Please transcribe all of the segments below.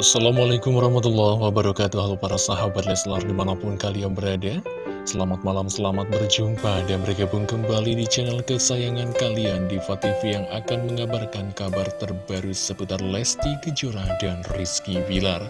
Assalamualaikum warahmatullahi wabarakatuh. Halo para sahabat Leslar di mana pun kalian berada Selamat malam, selamat berjumpa dan bergabung kembali di channel kesayangan kalian Diva TV yang akan mengabarkan kabar terbaru seputar Lesti Kejora dan Rizky Bilar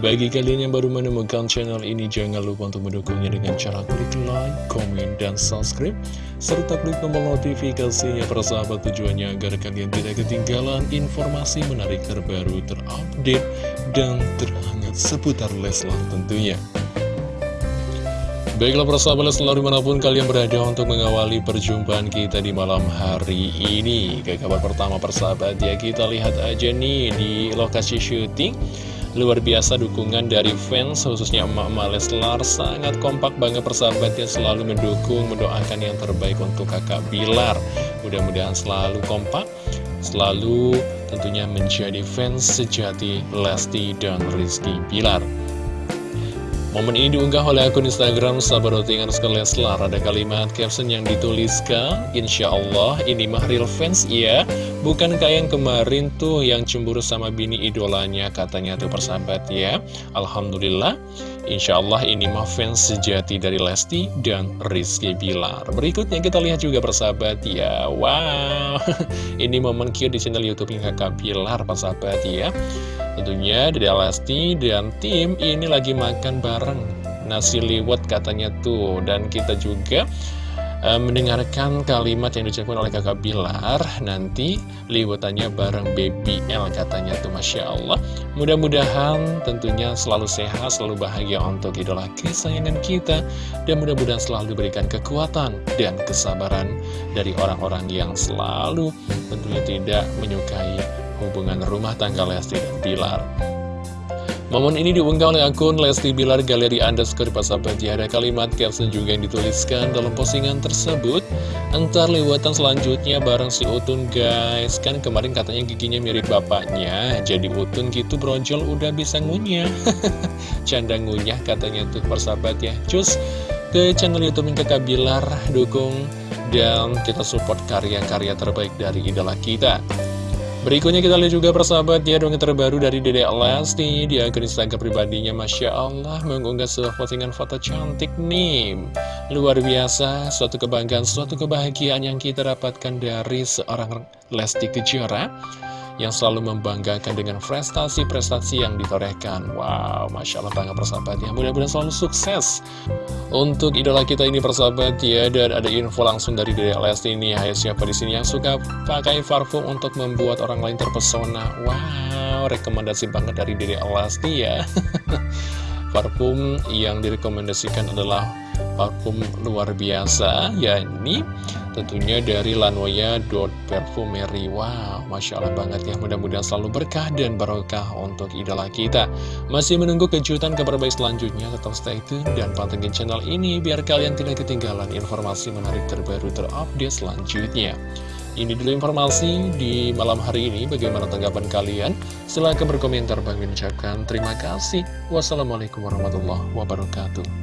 bagi kalian yang baru menemukan channel ini, jangan lupa untuk mendukungnya dengan cara klik like, komen, dan subscribe. Serta klik tombol notifikasinya persahabat tujuannya agar kalian tidak ketinggalan informasi menarik terbaru, terupdate, dan terhangat seputar Leslar tentunya. Baiklah persahabat Leslar di mana pun kalian berada untuk mengawali perjumpaan kita di malam hari ini Ke kabar pertama persahabat ya kita lihat aja nih di lokasi syuting Luar biasa dukungan dari fans, khususnya emak-emak Leslar. Sangat kompak banget persahabatnya selalu mendukung, mendoakan yang terbaik untuk kakak Bilar. Mudah-mudahan selalu kompak, selalu tentunya menjadi fans sejati Lesti dan Rizky Bilar Momen ini diunggah oleh akun Instagram Sahabat sekali Leslar Ada kalimat caption yang dituliskan Insya Allah ini mah real fans ya Bukan kayak yang kemarin tuh yang cemburu sama bini idolanya? Katanya tuh persahabat ya. Alhamdulillah Insya Allah ini mah fans sejati dari Lesti dan Rizky Bilar. Berikutnya kita lihat juga persahabat ya. Wow. Ini momen cute di channel Youtube kakak Bilar persahabat ya. Tentunya Dede Lesti dan tim ini lagi makan bareng. Nasi liwet katanya tuh. Dan kita juga uh, mendengarkan kalimat yang diucapkan oleh kakak Bilar Nanti liwetannya bareng Baby L katanya tuh Masya Allah Mudah-mudahan tentunya selalu sehat, selalu bahagia untuk idola kesayangan kita Dan mudah-mudahan selalu diberikan kekuatan dan kesabaran dari orang-orang yang selalu tentunya tidak menyukai hubungan rumah tangga Lesti dan Bilar. Momen ini diunggah oleh akun Lesti Bilar Galeri Underscore Pasabat ya Ada kalimat caption juga yang dituliskan dalam postingan tersebut. Entar lewatan selanjutnya bareng si Utun guys. Kan kemarin katanya giginya mirip bapaknya. Jadi Utun gitu brojol udah bisa ngunyah. Canda ngunyah katanya tuh persahabat ya. Cus ke channel Youtube Kakak Bilar. Dukung dan kita support karya-karya terbaik dari idola kita Berikutnya kita lihat juga persahabat ya dongeng terbaru dari Dede Lesti. Di akun Instagram pribadinya Masya Allah mengunggah sebuah postingan foto cantik nih. Luar biasa, suatu kebanggaan, suatu kebahagiaan yang kita dapatkan dari seorang Lesti Kejora yang selalu membanggakan dengan prestasi-prestasi yang ditorehkan. Wow, Masya Allah banget persahabat ya. Mudah-mudahan selalu sukses untuk idola kita ini persahabat ya. Dan ada info langsung dari Dede Lesti ini. Hai siapa di sini yang suka pakai parfum untuk membuat orang lain terpesona. Wow, rekomendasi banget dari Dede Lesti ya. parfum yang direkomendasikan adalah parfum luar biasa yakni tentunya dari Lanoya Dot Perfumery wow Masya Allah banget ya mudah-mudahan selalu berkah dan barokah untuk idola kita masih menunggu kejutan kabar baik selanjutnya tetap stay tune dan pantengin channel ini biar kalian tidak ketinggalan informasi menarik terbaru terupdate selanjutnya ini dulu informasi di malam hari ini. Bagaimana tanggapan kalian? Silahkan berkomentar. Bang ucapkan terima kasih. Wassalamualaikum warahmatullahi wabarakatuh.